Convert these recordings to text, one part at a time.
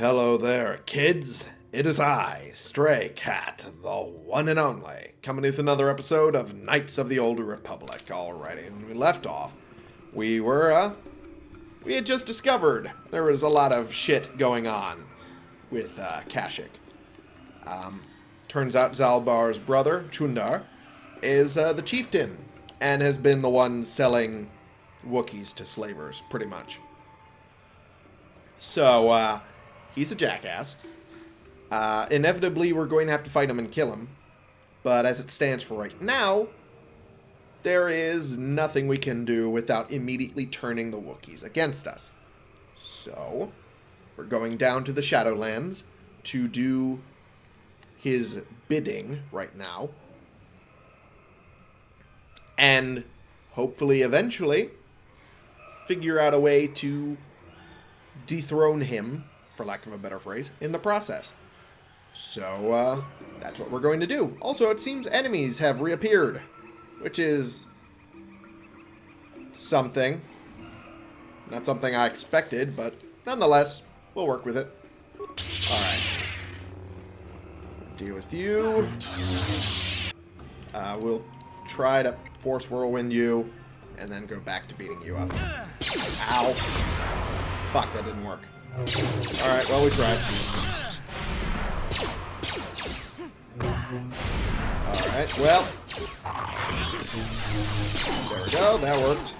Hello there, kids. It is I, Stray Cat, the one and only, coming with another episode of Knights of the Old Republic. Alrighty, when we left off, we were, uh, we had just discovered there was a lot of shit going on with, uh, Kashyyyk. Um, turns out Zaalbar's brother, Chundar, is, uh, the chieftain, and has been the one selling Wookiees to slavers, pretty much. So, uh, he's a jackass. Uh, inevitably, we're going to have to fight him and kill him. But as it stands for right now, there is nothing we can do without immediately turning the Wookiees against us. So, we're going down to the Shadowlands to do his bidding right now. And hopefully, eventually, figure out a way to dethrone him, for lack of a better phrase, in the process. So, uh, that's what we're going to do. Also, it seems enemies have reappeared, which is something. Not something I expected, but nonetheless, we'll work with it. Alright. Deal with you. Uh, we'll try to force whirlwind you, and then go back to beating you up. Ow. Fuck, that didn't work. Alright, well, we tried. Alright, well. There we go, that worked.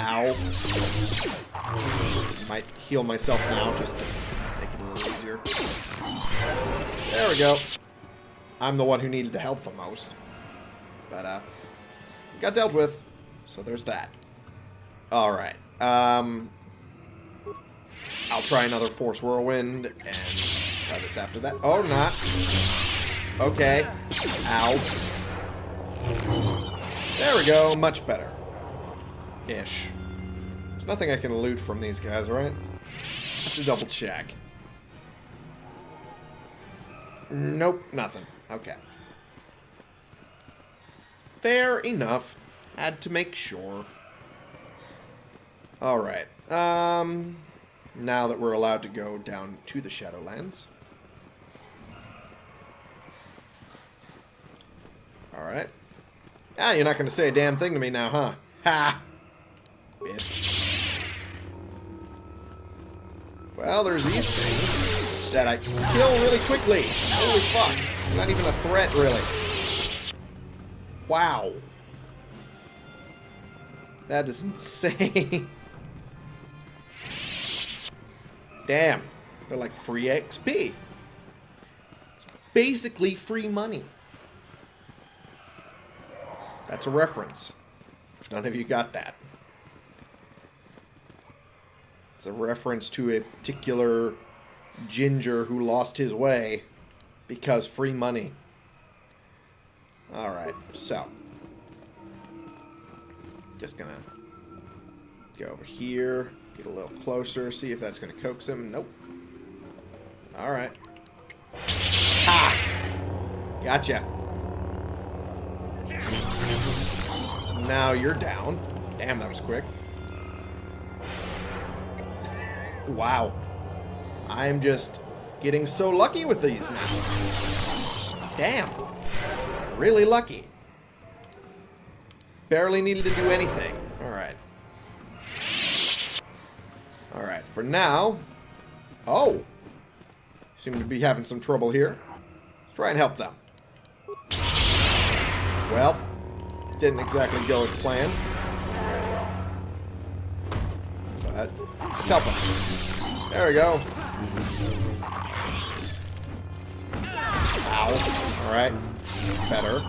Ow. Might heal myself now just to make it a little easier. There we go. I'm the one who needed the health the most. But, uh, got dealt with. So there's that. Alright. Um, I'll try another Force Whirlwind and try this after that. Oh, not. Okay. Ow. There we go. Much better. Ish. There's nothing I can loot from these guys, right? Have to double check. Nope, nothing. Okay. Fair enough. Had to make sure. Alright. Um, now that we're allowed to go down to the Shadowlands. Alright. Ah, you're not going to say a damn thing to me now, huh? Ha! Bitch. Well, there's these things that I can kill really quickly. Holy fuck. Not even a threat, really. Wow. That is insane. Damn. They're like free XP. It's basically free money. That's a reference. If none of you got that. It's a reference to a particular ginger who lost his way because free money. Alright, so. Just gonna go over here, get a little closer, see if that's gonna coax him. Nope. Alright. Ah! Gotcha. Now you're down. Damn, that was quick. Wow. I'm just getting so lucky with these now. Damn. Really lucky. Barely needed to do anything. Alright. Alright, for now... Oh! Seem to be having some trouble here. Let's try and help them. Well, didn't exactly go as planned. But, let's help them. There we go. Ow. Alright. Better.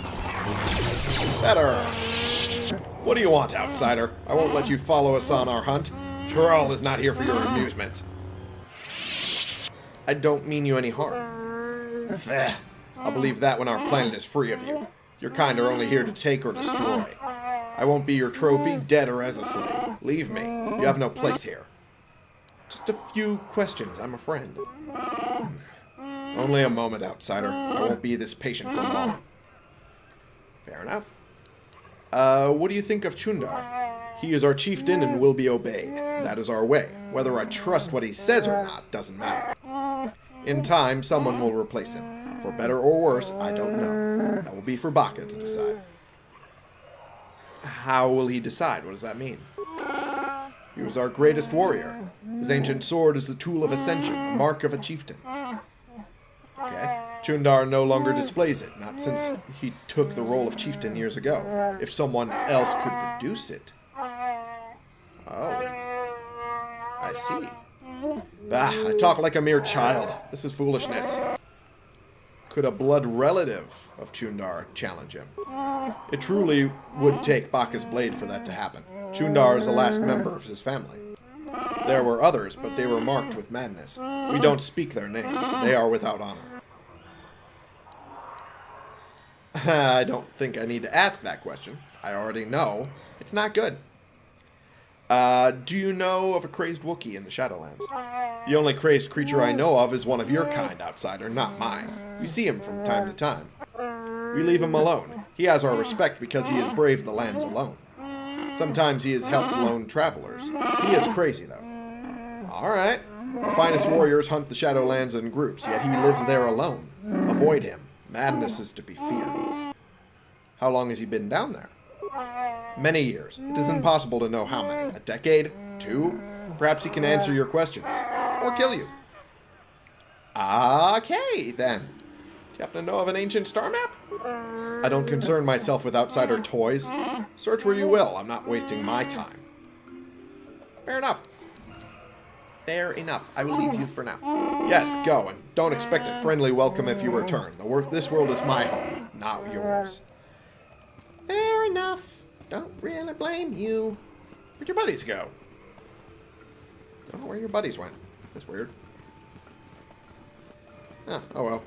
Better. What do you want, outsider? I won't let you follow us on our hunt. Tural is not here for your amusement. I don't mean you any harm. I'll believe that when our planet is free of you. Your kind are only here to take or destroy. I won't be your trophy, dead or as a slave. Leave me. You have no place here. Just a few questions. I'm a friend. Only a moment, outsider. I won't be this patient for long. Fair enough. Uh, what do you think of Chundar? He is our chieftain and will be obeyed. That is our way. Whether I trust what he says or not doesn't matter. In time, someone will replace him. For better or worse, I don't know. That will be for Bacca to decide. How will he decide? What does that mean? He was our greatest warrior. His ancient sword is the tool of ascension, the mark of a chieftain. Okay. Chundar no longer displays it, not since he took the role of chieftain years ago. If someone else could produce it. Oh. I see. Bah, I talk like a mere child. This is foolishness. Could a blood relative of Chundar challenge him? It truly would take Bacca's blade for that to happen. Chundar is the last member of his family. There were others, but they were marked with madness. We don't speak their names. They are without honor. I don't think I need to ask that question. I already know. It's not good. Uh, do you know of a crazed Wookiee in the Shadowlands? The only crazed creature I know of is one of your kind, outsider, not mine. We see him from time to time. We leave him alone. He has our respect because he has braved the lands alone. Sometimes he has helped lone travelers. He is crazy, though. Alright. The finest warriors hunt the Shadowlands in groups, yet he lives there alone. Avoid him. Madness is to be feared. How long has he been down there? Many years. It is impossible to know how many. A decade? Two? Perhaps he can answer your questions. Or kill you. Okay, then. Do you happen to know of an ancient star map? I don't concern myself with outsider toys. Search where you will. I'm not wasting my time. Fair enough. Fair enough. I will leave you for now. Yes, go, and don't expect a friendly welcome if you return. The this world is my home, not yours. Fair enough. Don't really blame you. Where'd your buddies go? Don't know where your buddies went. That's weird. Ah, oh well.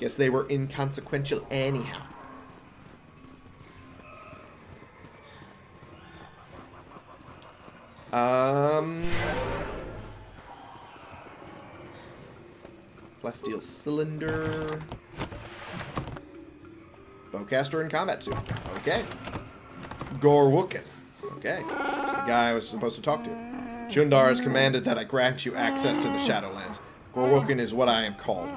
Guess they were inconsequential anyhow. Um... Plasteel cylinder... Bowcaster in combat suit. Okay. Gorwookin. Okay. The guy I was supposed to talk to. Chundar has commanded that I grant you access to the Shadowlands. Gorwookin is what I am called.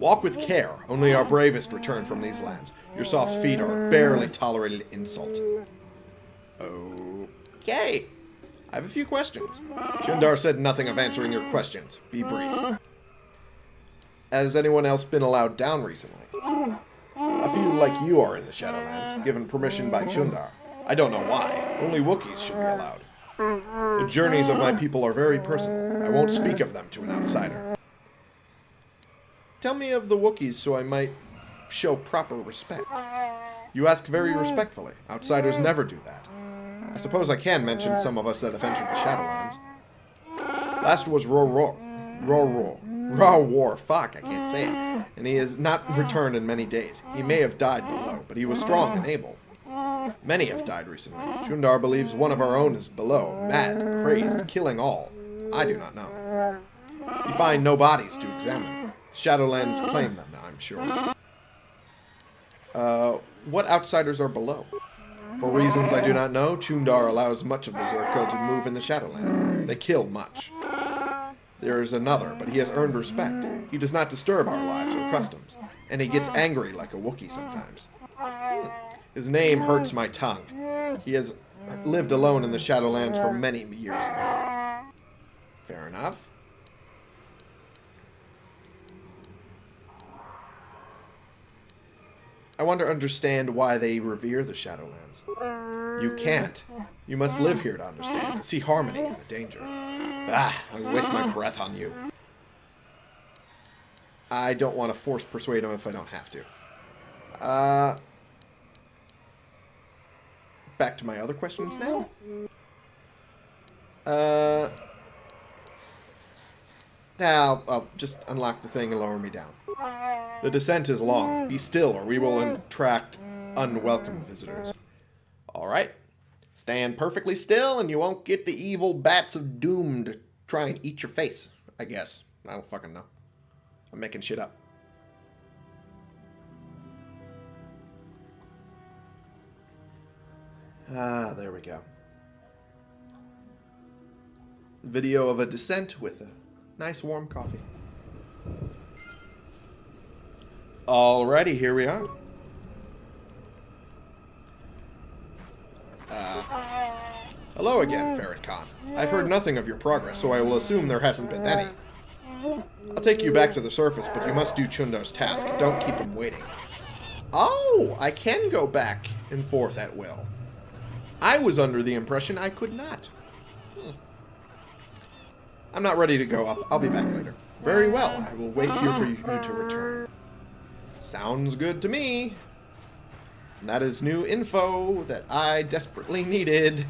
Walk with care. Only our bravest return from these lands. Your soft feet are barely tolerated insult. Okay. I have a few questions. Chundar said nothing of answering your questions. Be brief. Has anyone else been allowed down recently? A few like you are in the Shadowlands, given permission by Chundar. I don't know why. Only Wookiees should be allowed. The journeys of my people are very personal. I won't speak of them to an outsider. Tell me of the Wookiees so I might show proper respect. You ask very respectfully. Outsiders never do that. I suppose I can mention some of us that have entered the Shadowlands. Last was Ror Ror Raw War. Fuck, I can't say it. And he has not returned in many days. He may have died below, but he was strong and able. Many have died recently. Chundar believes one of our own is below, mad, crazed, killing all. I do not know. We find no bodies to examine. Shadowlands claim them, I'm sure. Uh, what outsiders are below? For reasons I do not know, Chundar allows much of the Czerka to move in the Shadowland. They kill much. There is another, but he has earned respect. He does not disturb our lives or customs, and he gets angry like a Wookiee sometimes. Hmm. His name hurts my tongue. He has lived alone in the Shadowlands for many years now. Fair enough. I want to understand why they revere the Shadowlands. You can't. You must live here to understand, to see harmony in the danger. Ah, I waste my breath on you. I don't want to force persuade him if I don't have to. Uh, back to my other questions now. Uh, I'll, I'll just unlock the thing and lower me down. The descent is long. Be still, or we will attract unwelcome visitors. Alright. Stand perfectly still, and you won't get the evil bats of doom to try and eat your face, I guess. I don't fucking know. I'm making shit up. Ah, there we go. Video of a descent with a nice warm coffee. Alrighty, here we are. Uh, hello again, Ferret Khan. I've heard nothing of your progress, so I will assume there hasn't been any. I'll take you back to the surface, but you must do Chundar's task. Don't keep him waiting. Oh, I can go back and forth at will. I was under the impression I could not. Hmm. I'm not ready to go up. I'll be back later. Very well. I will wait here for you to return. Sounds good to me. And that is new info that I desperately needed.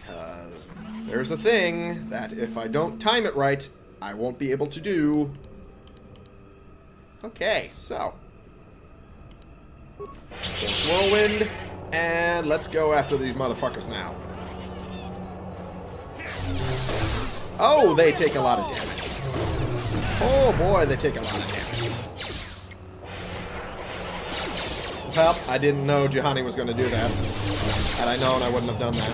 Because there's a thing that if I don't time it right, I won't be able to do. Okay, so. Whirlwind, and let's go after these motherfuckers now. Oh, they take a lot of damage. Oh boy, they take a lot of damage. Well, I didn't know Juhani was going to do that. Had I known, I wouldn't have done that.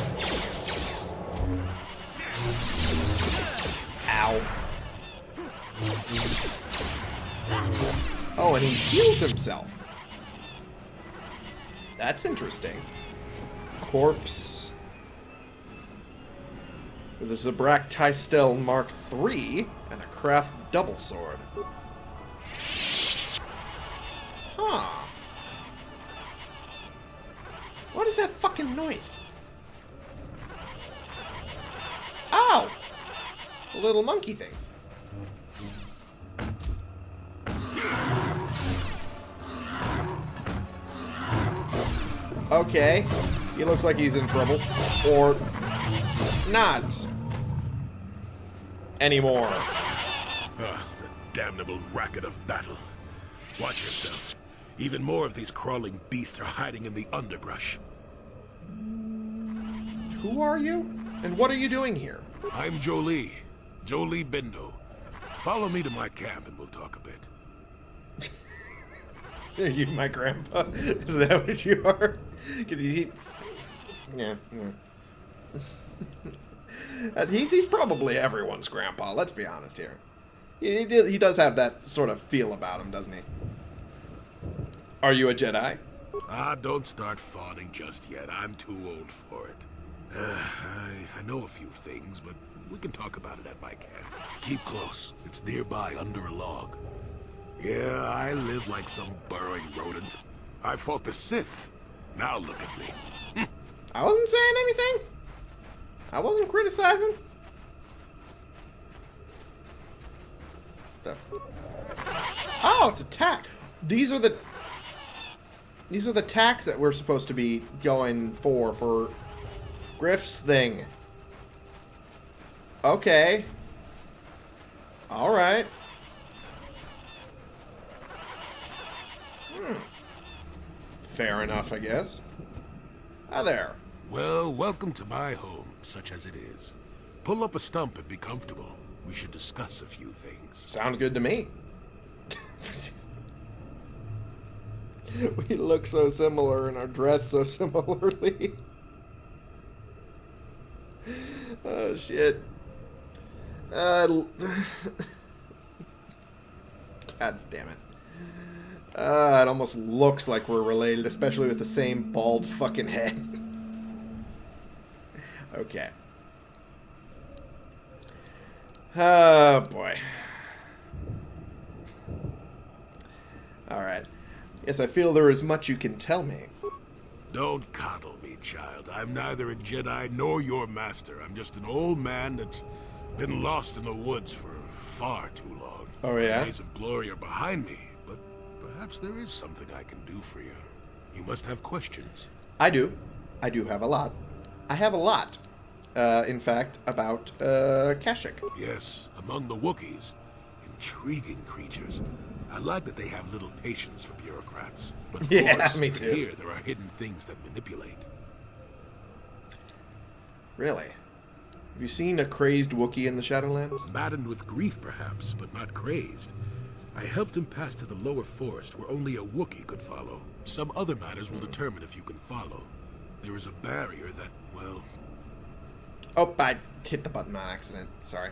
Ow. Oh, and he heals himself. That's interesting. Corpse. With a Zabrak Tystel Mark III and a Krath Double Sword. Huh. What is that fucking noise? Ow! The little monkey things. Okay. He looks like he's in trouble. Or not. Anymore. Ah, the damnable racket of battle. Watch yourself. Even more of these crawling beasts are hiding in the underbrush. Who are you? And what are you doing here? I'm Jolee. Jolee Bindo. Follow me to my camp and we'll talk a bit. Are you my grandpa? Is that what you are? Because he, yeah, yeah. He's he's probably everyone's grandpa. Let's be honest here. He he, he does have that sort of feel about him, doesn't he? Are you a Jedi? Ah, don't start fawning just yet. I'm too old for it. Uh, I, I know a few things, but we can talk about it at my camp. Keep close. It's nearby under a log. Yeah, I live like some burrowing rodent. I fought the Sith. Now look at me. I wasn't saying anything. I wasn't criticizing. Oh, it's a tack. These are the these are the tacks that we're supposed to be going for for Griff's thing. Okay. All right. Hmm. Fair enough, I guess. Hi there. Well, welcome to my home, such as it is. Pull up a stump and be comfortable. We should discuss a few things. Sounds good to me. we look so similar and are dressed so similarly. oh shit. Uh, God damn it. Uh, it almost looks like we're related, especially with the same bald fucking head. Okay. Oh boy. Alright. Yes, I feel there is much you can tell me. Don't coddle me, child. I'm neither a Jedi nor your master. I'm just an old man that's been lost in the woods for far too long. Oh, yeah? The days of glory are behind me, but perhaps there is something I can do for you. You must have questions. I do. I do have a lot. I have a lot. Uh, in fact, about, uh, Kashyyyk. Yes, among the Wookiees. Intriguing creatures. I like that they have little patience for bureaucrats. But of Yeah, course, me too. here there are hidden things that manipulate. Really? Have you seen a crazed Wookiee in the Shadowlands? Maddened with grief, perhaps, but not crazed. I helped him pass to the lower forest where only a Wookiee could follow. Some other matters will determine if you can follow. There is a barrier that, well, Oh, I hit the button on accident. Sorry.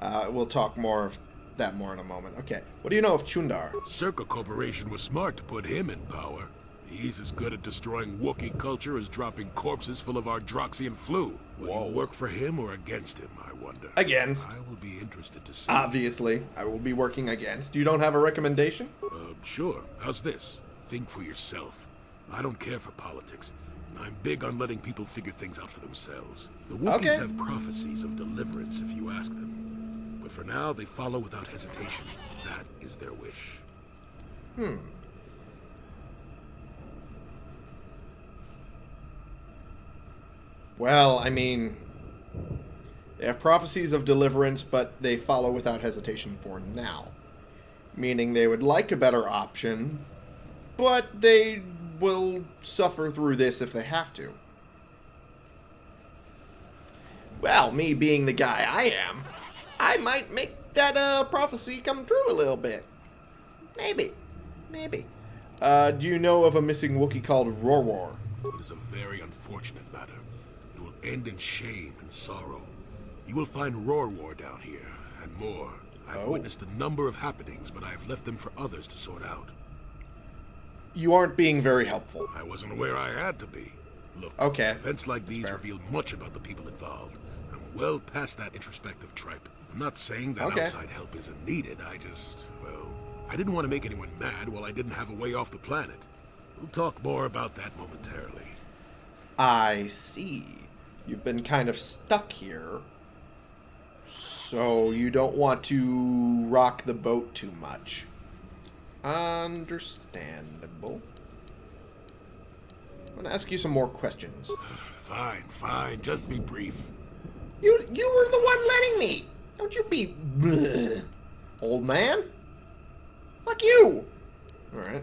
Uh, we'll talk more of that more in a moment. Okay. What do you know of Chundar? Czerka Corporation was smart to put him in power. He's as good at destroying Wookiee culture as dropping corpses full of Ardroxian flu. Will Whoa. you work for him or against him, I wonder? Against. I will be interested to see. Obviously, I will be working against. You don't have a recommendation? Uh, sure. How's this? Think for yourself. I don't care for politics. I'm big on letting people figure things out for themselves. The Wookiees Okay. have prophecies of deliverance if you ask them. But for now, they follow without hesitation. That is their wish. Hmm. Well, I mean, they have prophecies of deliverance, but they follow without hesitation for now. Meaning they would like a better option, but they will suffer through this if they have to. Well, me being the guy I am, I might make that uh, prophecy come true a little bit. Maybe. Maybe. Uh, do you know of a missing Wookiee called Rorworr? It is a very unfortunate matter. It will end in shame and sorrow. You will find Roar War down here, and more. I've Oh. witnessed a number of happenings, but I have left them for others to sort out. You aren't being very helpful. I wasn't aware I had to be. Look, Okay. events like these fair. reveal much about the people involved. I'm well past that introspective tripe. I'm not saying that Okay. outside help isn't needed. I just, well, I didn't want to make anyone mad while I didn't have a way off the planet. We'll talk more about that momentarily. I see. You've been kind of stuck here. So you don't want to rock the boat too much. Understandable. I'm gonna ask you some more questions. Fine, fine, just be brief. You you were the one letting me. Don't you be bleh. old man. Fuck you. All right.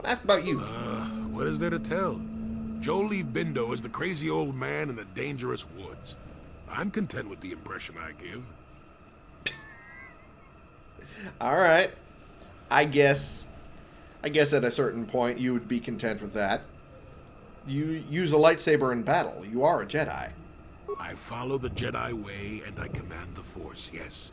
I'll ask about you. Uh, what is there to tell? Jolee Bindo is the crazy old man in the dangerous woods. I'm content with the impression I give. All right. I guess I guess at a certain point you would be content with that. You use a lightsaber in battle. You are a Jedi. I follow the Jedi way and I command the Force, yes.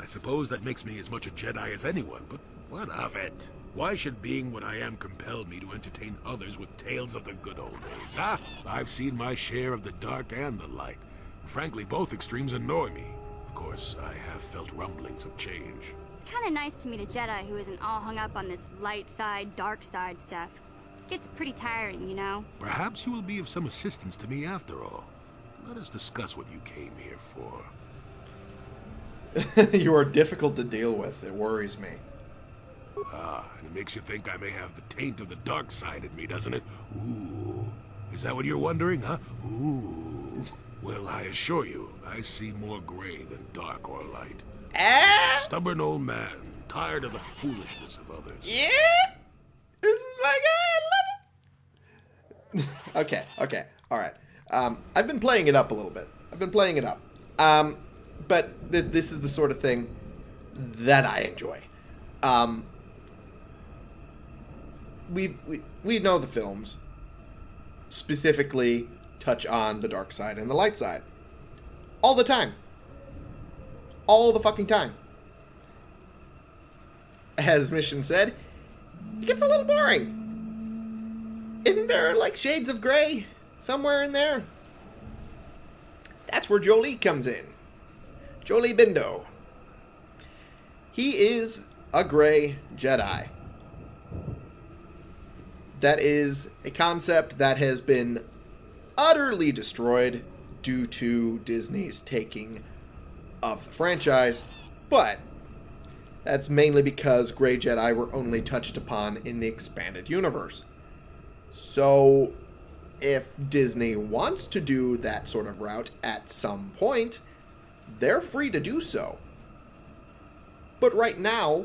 I suppose that makes me as much a Jedi as anyone, but what of it? Why should being what I am compel me to entertain others with tales of the good old days? Ah, I've seen my share of the dark and the light. Frankly, both extremes annoy me. Of course, I have felt rumblings of change. Kind of nice to meet a Jedi who isn't all hung up on this light side, dark side stuff. Gets pretty tiring, you know? Perhaps you will be of some assistance to me after all. Let us discuss what you came here for. you are difficult to deal with. It worries me. Ah, and it makes you think I may have the taint of the dark side in me, doesn't it? Ooh. Is that what you're wondering, huh? Ooh. Well, I assure you, I see more gray than dark or light. Ah, Stubborn old man, tired of the foolishness of others. yeah. This is my guy. I love it. okay. Okay. All right. Um, I've been playing it up a little bit. I've been playing it up. Um, but th- this is the sort of thing that I enjoy. Um, we, we we know the films specifically touch on the dark side and the light side all the time all the fucking time. As mission said it gets a little boring. Isn't there like shades of gray somewhere in there? That's where jolee comes in. Jolee bindo. He is a gray jedi. That is a concept that has been utterly destroyed due to Disney's taking of the franchise, but that's mainly because Grey Jedi were only touched upon in the expanded universe. So, if Disney wants to do that sort of route at some point, they're free to do so. But right now,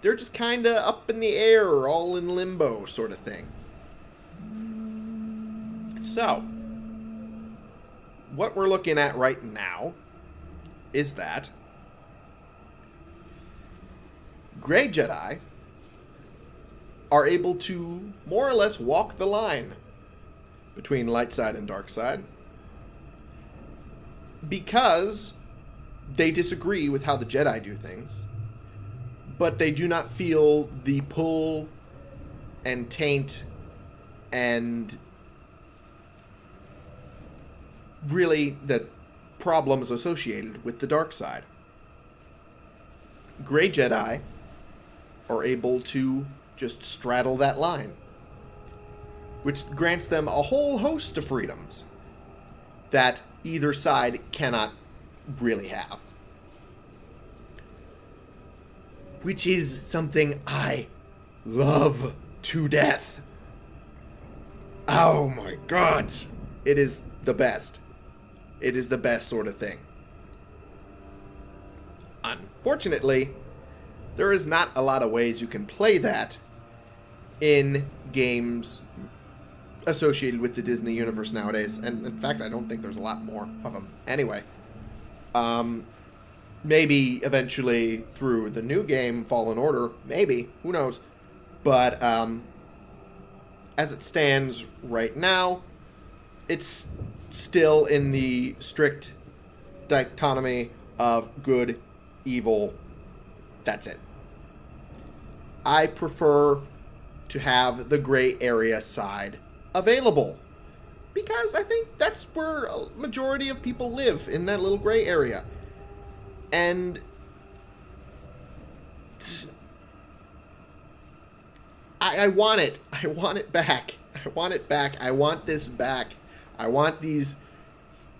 they're just kind of up in the air, all in limbo, sort of thing. So, what we're looking at right now is that Grey Jedi are able to more or less walk the line between light side and dark side because they disagree with how the Jedi do things, but they do not feel the pull and taint and really the problems associated with the dark side. Gray Jedi are able to just straddle that line, which grants them a whole host of freedoms that either side cannot really have. Which is something I love to death. Oh my god. It is the best. It is the best sort of thing. Unfortunately, there is not a lot of ways you can play that in games associated with the Disney universe nowadays. And in fact, I don't think there's a lot more of them. Anyway, um, maybe eventually through the new game, Fallen Order, maybe, who knows. But um, as it stands right now, it's still in the strict dichotomy of good, evil. That's it. I prefer to have the gray area side available because I think that's where a majority of people live in that little gray area. And I, I want it. I want it back. I want it back. I want this back. I want these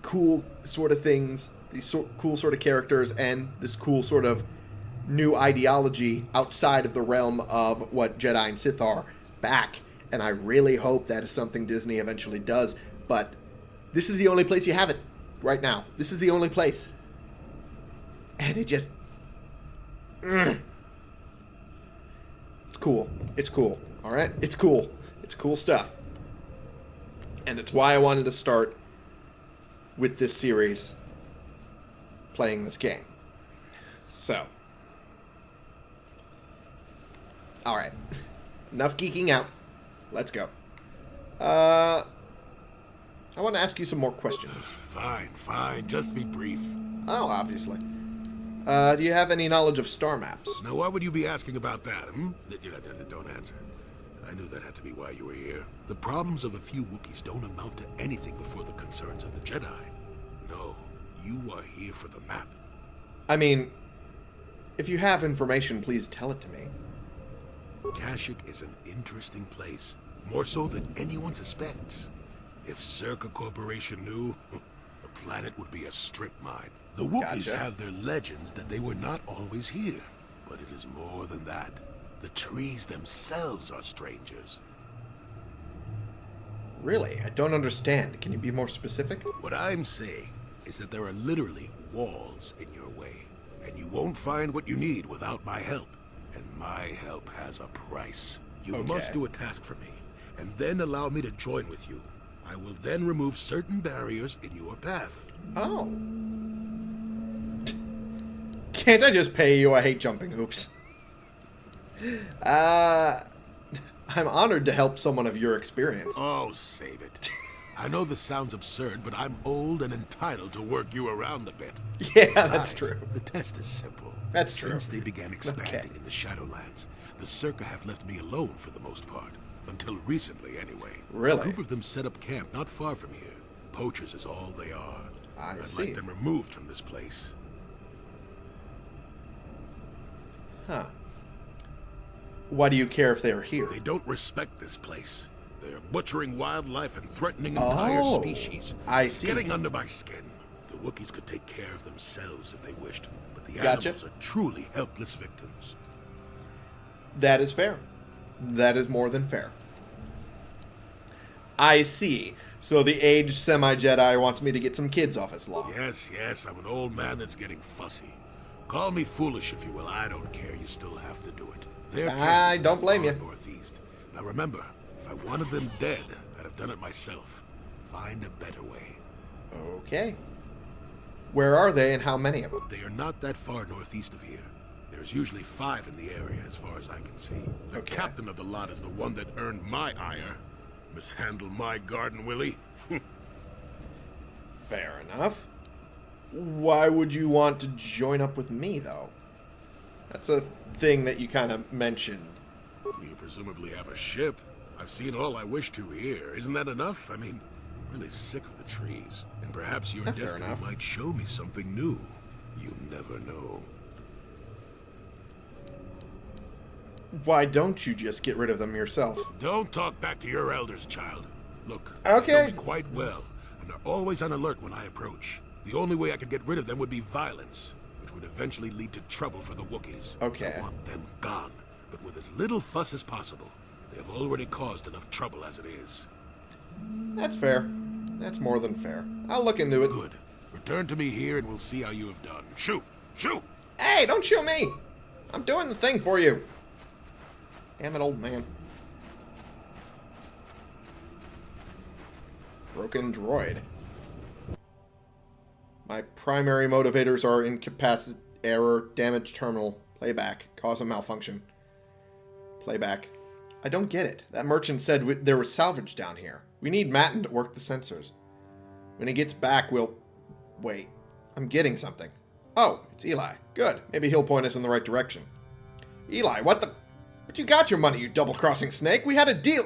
cool sort of things, these so, cool sort of characters, and this cool sort of new ideology outside of the realm of what Jedi and Sith are back and I really hope that is something Disney eventually does. But this is the only place you have it right now. This is the only place. And it just. Mm. It's cool. It's cool. All right? It's cool. It's cool stuff. And it's why I wanted to start with this series playing this game. So. Alright. Enough geeking out. Let's go. Uh, I want to ask you some more questions. Fine, fine. Just be brief. Oh, obviously. Uh, do you have any knowledge of star maps? Now, why would you be asking about that, hmm? Don't answer. I knew that had to be why you were here. The problems of a few Wookiees don't amount to anything before the concerns of the Jedi. No, you are here for the map. I mean, if you have information, please tell it to me. Kashyyyk is an interesting place, more so than anyone suspects. If Czerka Corporation knew, the planet would be a strip mine. The Wookiees gotcha. have their legends that they were not always here, but it is more than that. The trees themselves are strangers. Really? I don't understand. Can you be more specific? What I'm saying is that there are literally walls in your way, and you won't find what you need without my help. And my help has a price. You okay. must do a task for me, and then allow me to join with you. I will then remove certain barriers in your path. Oh. Can't I just pay you? I hate jumping hoops. Uh, I'm honored to help someone of your experience. Oh, save it. I know this sounds absurd, but I'm old and entitled to work you around a bit. Yeah, Besides, that's true. The test is simple. That's true. Since they began expanding okay. in the Shadowlands, the Czerka have left me alone for the most part. Until recently, anyway. Really? A group of them set up camp not far from here. Poachers is all they are. I I'd see. like them removed from this place. Huh. Why do you care if they're here? They don't respect this place. They're butchering wildlife and threatening entire oh, species. I see. Getting under my skin. The Wookiees could take care of themselves if they wished. but The gotcha. animals are truly helpless victims. That is fair. That is more than fair. I see. So the aged semi-Jedi wants me to get some kids off his lawn. Yes, yes, I'm an old man that's getting fussy. Call me foolish if you will, I don't care, you still have to do it. Their I don't blame you. Northeast. Now remember, if I wanted them dead, I'd have done it myself. Find a better way. Okay. Where are they and how many of them? They are not that far northeast of here. There's usually five in the area as far as I can see. The okay. captain of the lot is the one that earned my ire. Mishandle my garden, Willie? Fair enough. Why would you want to join up with me, though? That's a thing that you kind of mentioned. you presumably have a ship. I've seen all I wish to here. Isn't that enough? I mean, I'm really sick of the trees. And perhaps your Fair destiny enough. might show me something new. You never know. Why don't you just get rid of them yourself? Don't talk back to your elders, child. Look, Okay. they know me quite well, and are always on alert when I approach. The only way I could get rid of them would be violence, which would eventually lead to trouble for the Wookiees. Okay. I want them gone, but with as little fuss as possible. They have already caused enough trouble as it is. That's fair. That's more than fair. I'll look into it. Good. Return to me here and we'll see how you have done. Shoot! Shoot! Hey, don't shoot me! I'm doing the thing for you. Damn it, old man. Broken droid. My primary motivators are incapacity, error, damage terminal, playback, cause of malfunction. Playback. I don't get it. That merchant said we, there was salvage down here. We need Matten to work the sensors. When he gets back, we'll... Wait. I'm getting something. Oh, it's Eli. Good. Maybe he'll point us in the right direction. Eli, what the... But you got your money, you double-crossing snake. We had a deal...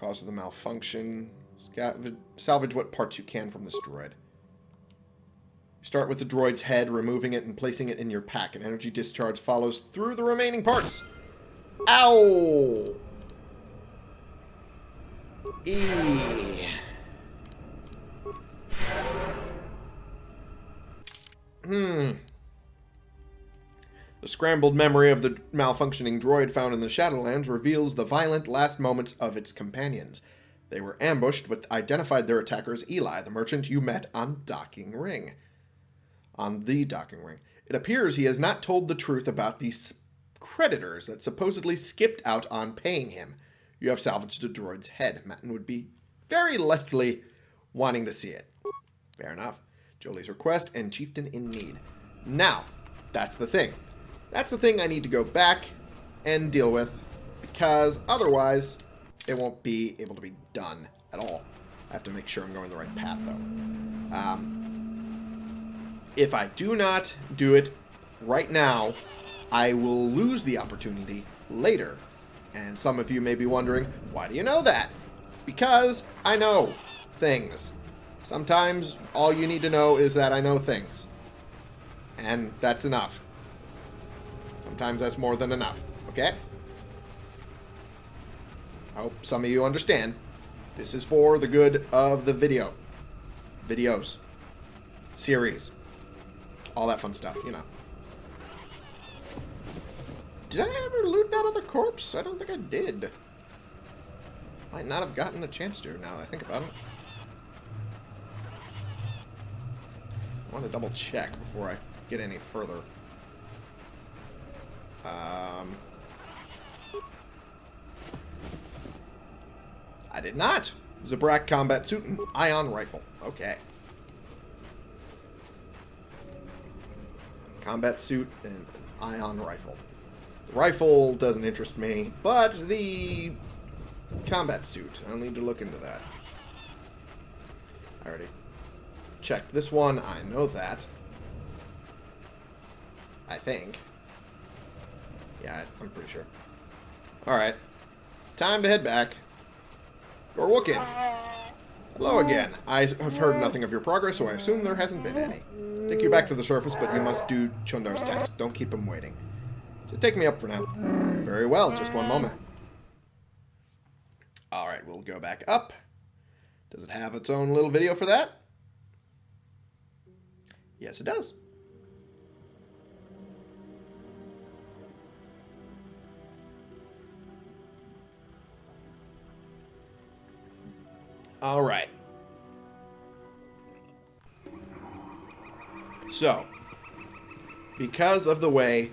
Cause of the malfunction. Salvage what parts you can from this droid. Start with the droid's head, removing it and placing it in your pack. An energy discharge follows through the remaining parts. Ow! E. scrambled memory of the malfunctioning droid found in the Shadowlands reveals the violent last moments of its companions. They were ambushed, but identified their attacker as Eli, the merchant you met on Docking Ring. On the Docking Ring. It appears he has not told the truth about these creditors that supposedly skipped out on paying him. You have salvaged the droid's head. Matten would be very likely wanting to see it. Fair enough. Jolee's request and chieftain in need. Now, that's the thing. That's the thing I need to go back and deal with because otherwise it won't be able to be done at all. I have to make sure I'm going the right path though. Um, if I do not do it right now, I will lose the opportunity later. And some of you may be wondering, why do you know that? Because I know things. Sometimes all you need to know is that I know things. And that's enough. Sometimes that's more than enough. Okay? I hope some of you understand. This is for the good of the video. Videos. Series. All that fun stuff, you know. Did I ever loot that other corpse? I don't think I did. Might not have gotten the chance to now that I think about it. I want to double check before I get any further. Um, I did not. Zabrak combat suit and ion rifle. Okay. Combat suit and ion rifle. The rifle doesn't interest me, but the combat suit, I'll need to look into that. I already checked this one. I know that. I think. Yeah, I'm pretty sure. Alright. Time to head back. Or Gorwookin. Hello again. I have heard nothing of your progress, so I assume there hasn't been any. Take you back to the surface, but you must do Chundar's task. Don't keep him waiting. Just take me up for now. Very well, just one moment. Alright, we'll go back up. Does it have its own little video for that? Yes, it does. All right. So, because of the way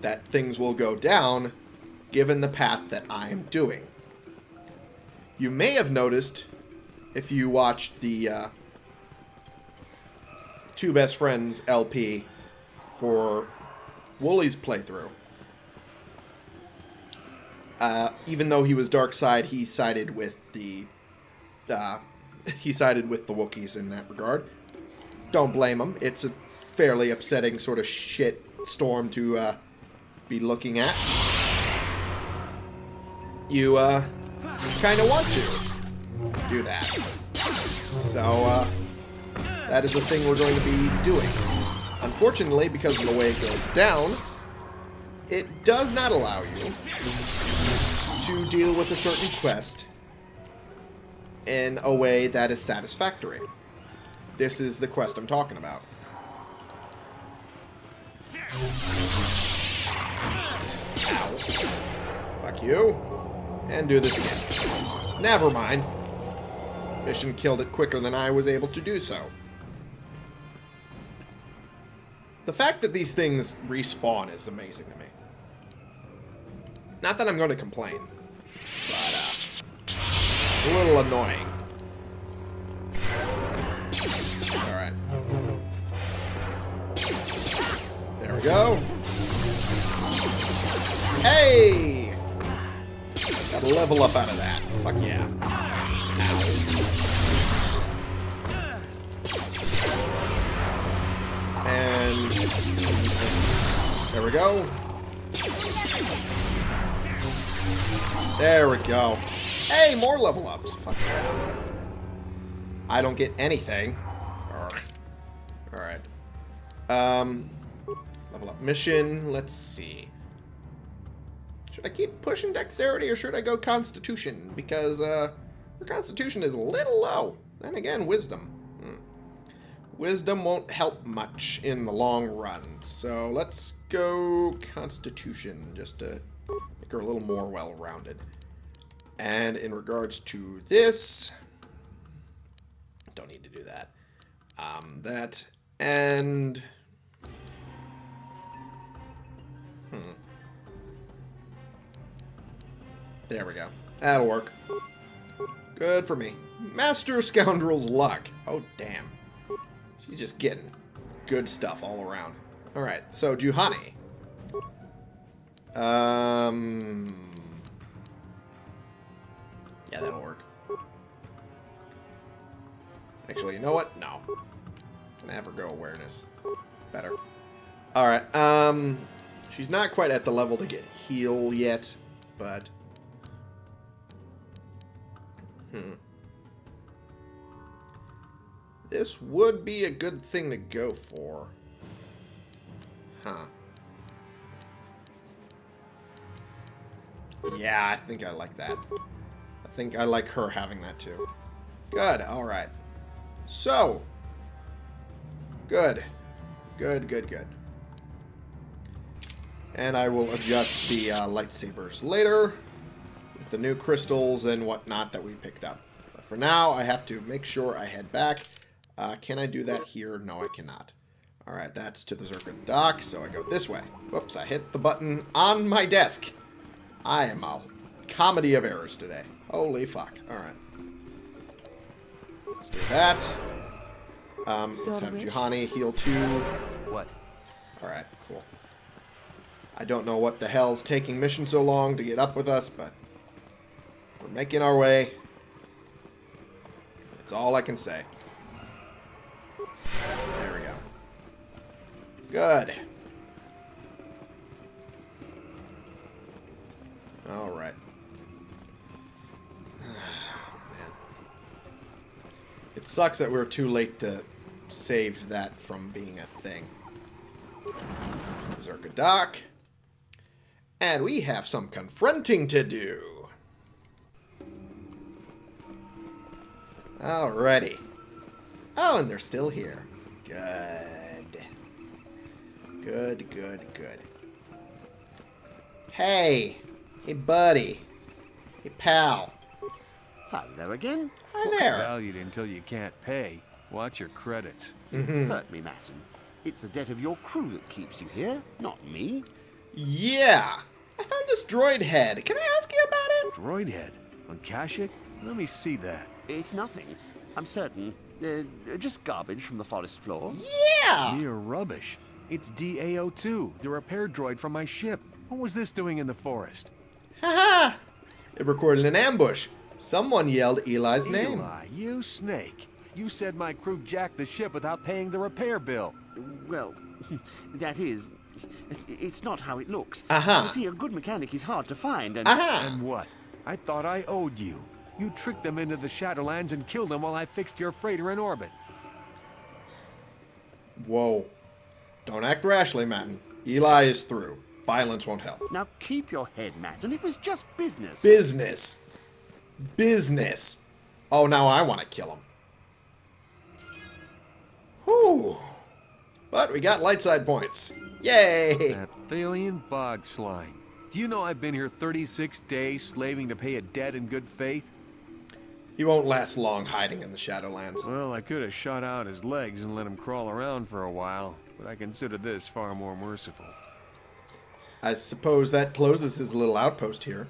that things will go down, given the path that I am doing, you may have noticed if you watched the uh, Two Best Friends LP for Woolie's playthrough. Uh, even though he was dark side, he sided with the uh, he sided with the Wookiees in that regard. Don't blame him. It's a fairly upsetting sort of shit storm to uh, be looking at. You uh, kind of want to do that. So uh, that is the thing we're going to be doing. Unfortunately, because of the way it goes down, it does not allow you to deal with a certain quest in a way that is satisfactory. This is the quest I'm talking about. Fuck you. And do this again. Never mind. Mission killed it quicker than I was able to do so. The fact that these things respawn is amazing to me. Not that I'm going to complain, a little annoying. Alright. There we go. Hey! Got a level up out of that. Fuck yeah. And there we go. There we go. Hey, more level ups. Fuck yeah. I don't get anything. Alright. Um, level up mission. Let's see. Should I keep pushing dexterity or should I go constitution? Because, uh, your constitution is a little low. Then again, wisdom. Hmm. Wisdom won't help much in the long run. So let's go constitution just to make her a little more well-rounded. And in regards to this, don't need to do that. Um, that and hmm. There we go. That'll work. Good for me. Master Scoundrel's Luck. Oh, damn. She's just getting good stuff all around. Alright, so Juhani. Um... Yeah, that'll work. Actually, you know what? No. Her go awareness. Better. Alright, um... She's not quite at the level to get heal yet, but... Hmm. This would be a good thing to go for. Huh. Yeah, I think I like that. I think I like her having that too. Good, alright. So. Good. Good, good, good. And I will adjust the uh, lightsabers later with the new crystals and whatnot that we picked up. But for now, I have to make sure I head back. Uh, can I do that here? No, I cannot. Alright, that's to the Czerka dock, so I go this way. Whoops, I hit the button on my desk. I am a comedy of errors today. Holy fuck. Alright. Let's do that. Um, let's have Juhani heal two. What? Alright, cool. I don't know what the hell's taking Mission so long to get up with us, but we're making our way. That's all I can say. There we go. Good. Alright. Man. Sucks that we're too late to save that from being a thing. Czerka Dock. And we have some confronting to do. Alrighty. Oh, and they're still here. Good. Good, good, good. Hey. Hey, buddy. Hey, pal. Hello again. Hi there. Valued until you can't pay. Watch your credits. Mm -hmm. Hurt me, Madsen. It's the debt of your crew that keeps you here, not me. Yeah. I found this droid head. Can I ask you about it? Droid head. On Kashyyyk? Let me see that. It's nothing. I'm certain. Uh, just garbage from the forest floor. Yeah! Mere rubbish. It's DAO2, the repair droid from my ship. What was this doing in the forest? Haha! It recorded an ambush. Someone yelled Eli's name. Eli, you snake. You said my crew jacked the ship without paying the repair bill. Well, that is. It's not how it looks. Aha. You see, a good mechanic is hard to find, and. Aha! And what? I thought I owed you. You tricked them into the Shadowlands and killed them while I fixed your freighter in orbit. Whoa. Don't act rashly, Matton. Eli is through. Violence won't help. Now keep your head, Matt, and it was just business. Business. Business. Oh, now I want to kill him. Whew. But we got light side points. Yay! That Thalian bog slime. Do you know I've been here 36 days slaving to pay a debt in good faith? He won't last long hiding in the Shadowlands. Well, I could have shot out his legs and let him crawl around for a while, but I consider this far more merciful. I suppose that closes his little outpost here.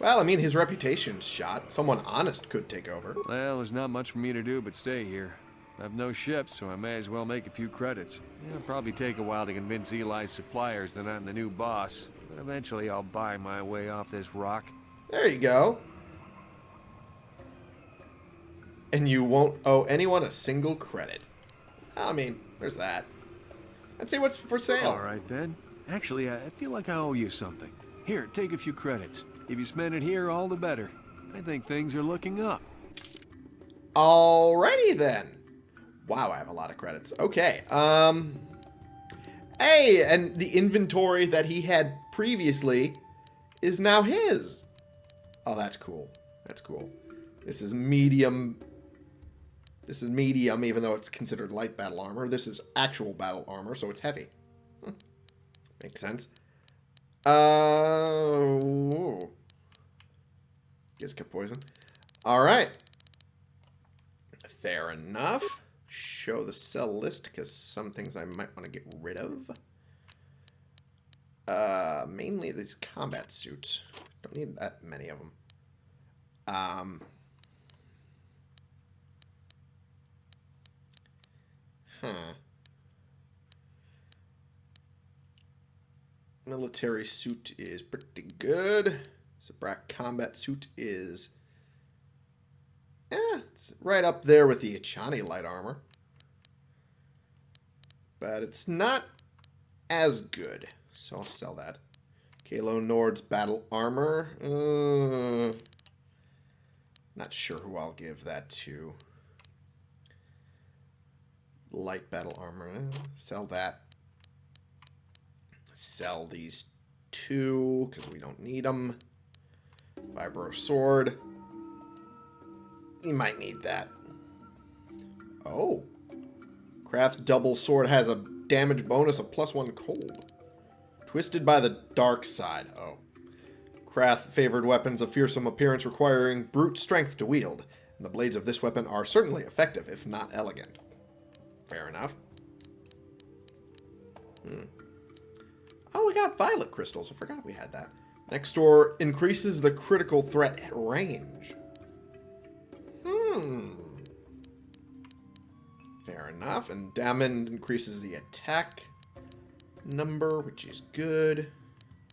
Well, I mean, his reputation's shot. Someone honest could take over. Well, there's not much for me to do but stay here. I've no ship, so I may as well make a few credits. It'll probably take a while to convince Eli's suppliers that I'm the new boss, but eventually I'll buy my way off this rock. There you go. And you won't owe anyone a single credit. I mean, there's that. Let's see what's for sale. All right, then. Actually, I feel like I owe you something. Here, take a few credits. If you spend it here, all the better. I think things are looking up. Alrighty then. Wow, I have a lot of credits. Okay. Um. Hey, and the inventory that he had previously is now his. Oh, that's cool. That's cool. This is medium. This is medium, even though it's considered light battle armor. This is actual battle armor, so it's heavy. Hmm. Makes sense. Uh. Guess get poison. All right. Fair enough. Show the sell list because some things I might want to get rid of. Uh, mainly these combat suits. Don't need that many of them. Um. Huh. Military suit is pretty good. Zabrak combat suit is yeah, it's right up there with the Echani light armor. But it's not as good. So I'll sell that. Calo Nord's battle armor. Uh, not sure who I'll give that to. Light battle armor. eh, Sell that. Sell these two because we don't need them. Vibro sword. You might need that. Oh. Krath double sword has a damage bonus of plus one cold. Twisted by the dark side. Oh. Krath favored weapons of fearsome appearance requiring brute strength to wield, and the blades of this weapon are certainly effective, if not elegant. Fair enough. Hmm. Oh, we got violet crystals. I forgot we had that. Nextor increases the critical threat at range. Hmm. Fair enough. And Damind increases the attack number, which is good.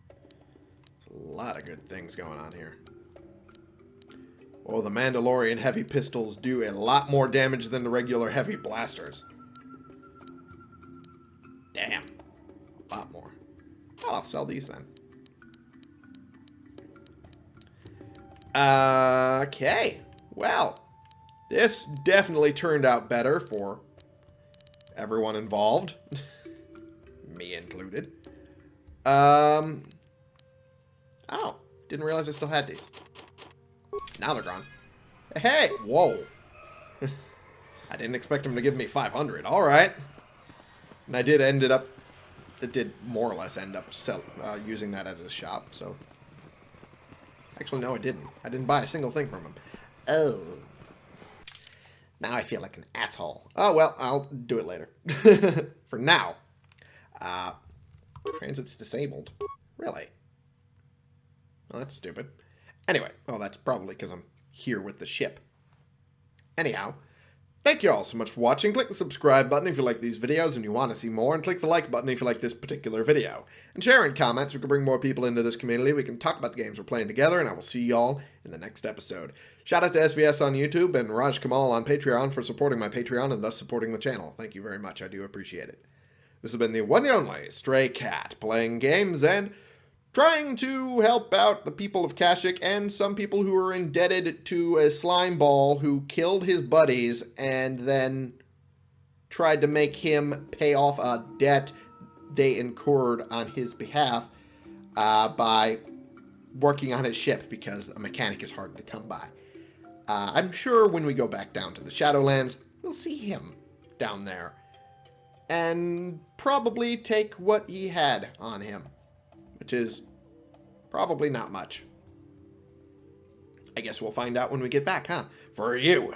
There's a lot of good things going on here. Well, the Mandalorian heavy pistols do a lot more damage than the regular heavy blasters. Damn. A lot more. Oh, I'll sell these then. Okay. Well, this definitely turned out better for everyone involved. Me included. Um. Oh, didn't realize I still had these. Now they're gone. Hey, whoa. I didn't expect him to give me 500. All right. And I did ended up, it did more or less end up sell, uh, using that as a shop, so. Actually, no, I didn't. I didn't buy a single thing from him. Oh. Now I feel like an asshole. Oh, well, I'll do it later. For now. Uh, transit's disabled. Really? Well, that's stupid. Anyway, well, that's probably because I'm here with the ship. Anyhow, thank you all so much for watching. Click the subscribe button if you like these videos and you want to see more, and click the like button if you like this particular video. And share in comments, we can bring more people into this community, we can talk about the games we're playing together, and I will see y'all in the next episode. Shout out to SVS on YouTube and Raj Kamal on Patreon for supporting my Patreon and thus supporting the channel. Thank you very much, I do appreciate it. This has been the one and only Stray Cat, playing games and trying to help out the people of Kashyyyk and some people who are indebted to a slime ball who killed his buddies and then tried to make him pay off a debt they incurred on his behalf uh, by working on his ship because a mechanic is hard to come by. Uh, I'm sure when we go back down to the Shadowlands, we'll see him down there and probably take what he had on him which is probably not much. I guess we'll find out when we get back, huh? For you,